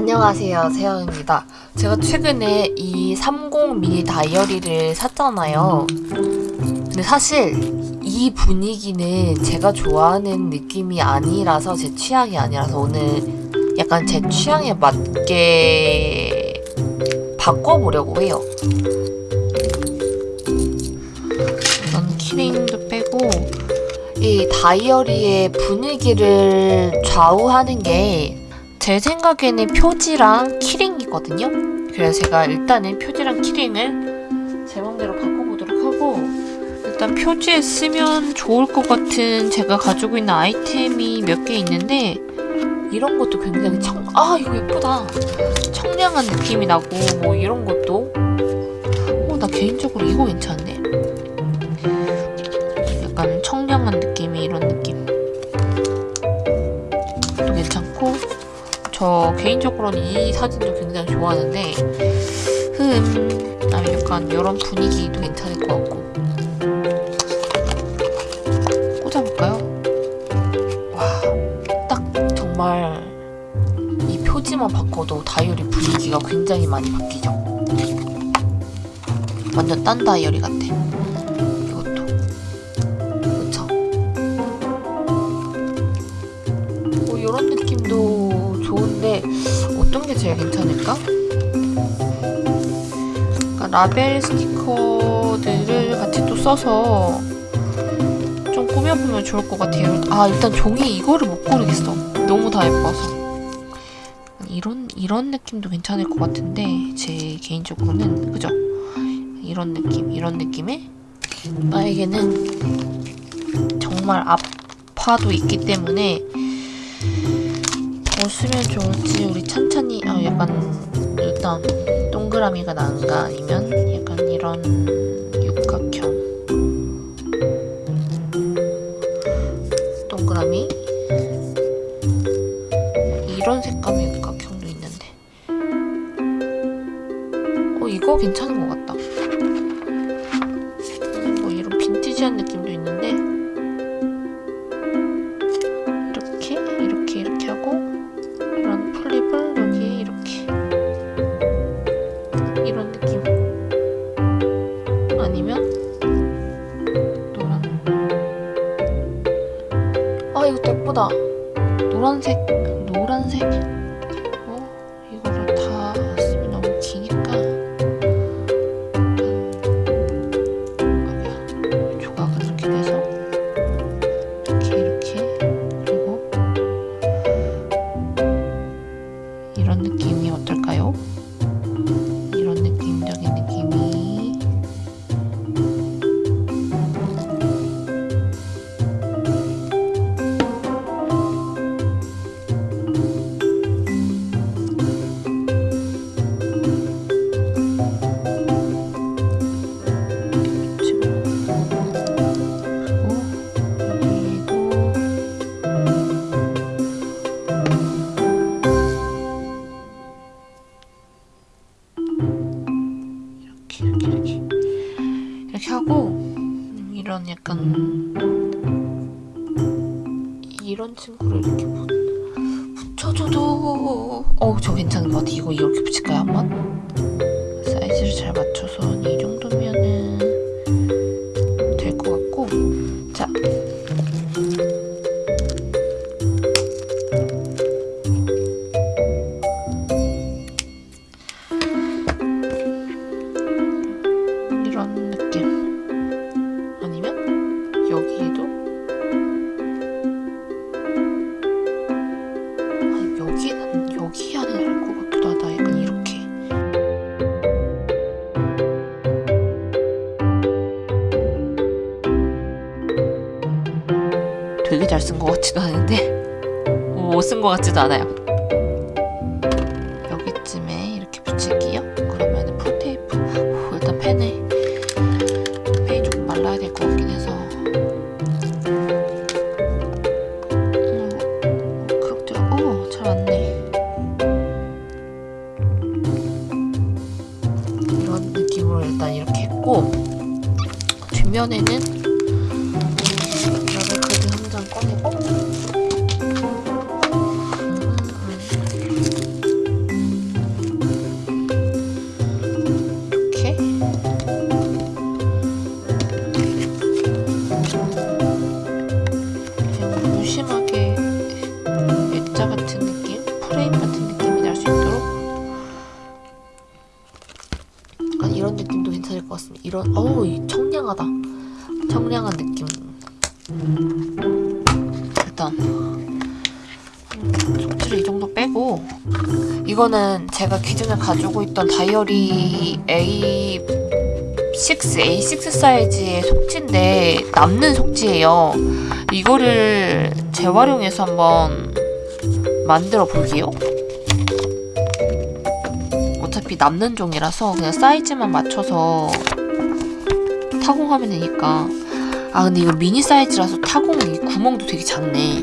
안녕하세요 세영입니다. 제가 최근에 이 30 미니 다이어리를 샀잖아요. 근데 사실 이 분위기는 제가 좋아하는 느낌이 아니라서 제 취향이 아니라서 오늘 약간 제 취향에 맞게 바꿔보려고 해요. 우선 키링도 빼고 이 다이어리의 분위기를 좌우하는 게 제 생각에는 표지랑 키링이거든요. 그래서 제가 일단은 표지랑 키링을 제 맘대로 바꿔보도록 하고 일단 표지에 쓰면 좋을 것 같은 제가 가지고 있는 아이템이 몇 개 있는데 이런 것도 굉장히 청... 아 이거 예쁘다. 청량한 느낌이 나고 뭐 이런 것도 어, 나 개인적으로 이거 괜찮네. 저 개인적으로는 이 사진도 굉장히 좋아하는데 흠 아, 약간 이런 분위기도 괜찮을 것 같고. 꽂아볼까요? 와 딱 정말 이 표지만 바꿔도 다이어리 분위기가 굉장히 많이 바뀌죠. 완전 딴 다이어리 같아 게 괜찮을까? 그러니까 라벨 스티커들을 같이 또 써서 좀 꾸며보면 좋을 것 같아요. 아 일단 종이 이거를 못 고르겠어. 너무 다 예뻐서. 이런 이런 느낌도 괜찮을 것 같은데 제 개인적으로는 그죠? 이런 느낌 이런 느낌에 나에게는 정말 아파도 있기 때문에 뭐 쓰면 좋을지 우리 천천히 어, 약간 일단 동그라미가 나은가 아니면 약간 이런 육각형. 동그라미? 이런 색감의 육각형도 있는데. 어 이거 괜찮은 것 같다. 뭐 이런 빈티지한 느낌 예쁘다. 노란색 노란색 이런 약간 이런 친구를 이렇게 붙, 붙여줘도 어저 괜찮은 것 같아 이거 이렇게 붙일까요 한번? 사이즈를 잘 맞춰서 한이 정도 잘 쓴 것 같지도 않은데. 못쓴것 같지도 않아요 이런 어우 이 청량하다. 청량한 느낌. 일단 속지를 이 정도 빼고 이거는 제가 기존에 가지고 있던 다이어리 A6, A6 사이즈의 속지인데 남는 속지예요. 이거를 재활용해서 한번 만들어 볼게요. 어차피 남는 종이라서 그냥 사이즈만 맞춰서 타공하면 되니까. 아 근데 이거 미니 사이즈라서 타공이 구멍도 되게 작네.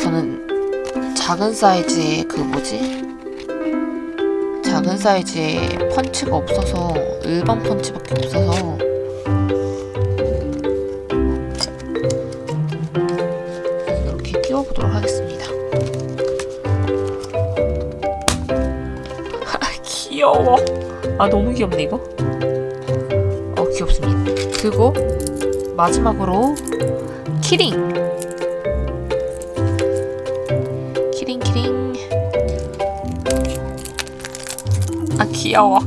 저는 작은 사이즈의 그 뭐지? 작은 사이즈의 펀치가 없어서 일반 펀치밖에 없어서 이렇게 끼워보도록 하겠습니다. 귀여워. 아 너무 귀엽네 이거. 어 귀엽습니다. 그리고 마지막으로 키링. 키링 키링. 아 귀여워.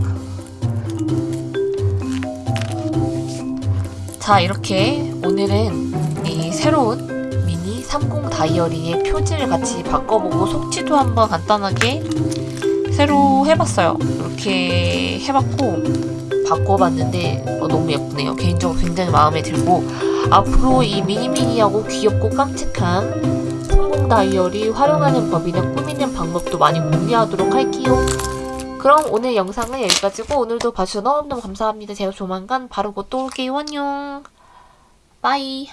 자 이렇게 오늘은 이 새로운 미니 30 다이어리의 표지를 같이 바꿔보고 속지도 한번 간단하게 새로 해봤어요. 이렇게 해봤고 바꿔봤는데 어, 너무 예쁘네요. 개인적으로 굉장히 마음에 들고 앞으로 이 미니미니하고 귀엽고 깜찍한 성공 다이어리 활용하는 법이나 꾸미는 방법도 많이 공유하도록 할게요. 그럼 오늘 영상은 여기까지고 오늘도 봐주셔서 너무너무 감사합니다. 제가 조만간 바로 곧또 올게요. 안녕. 빠이.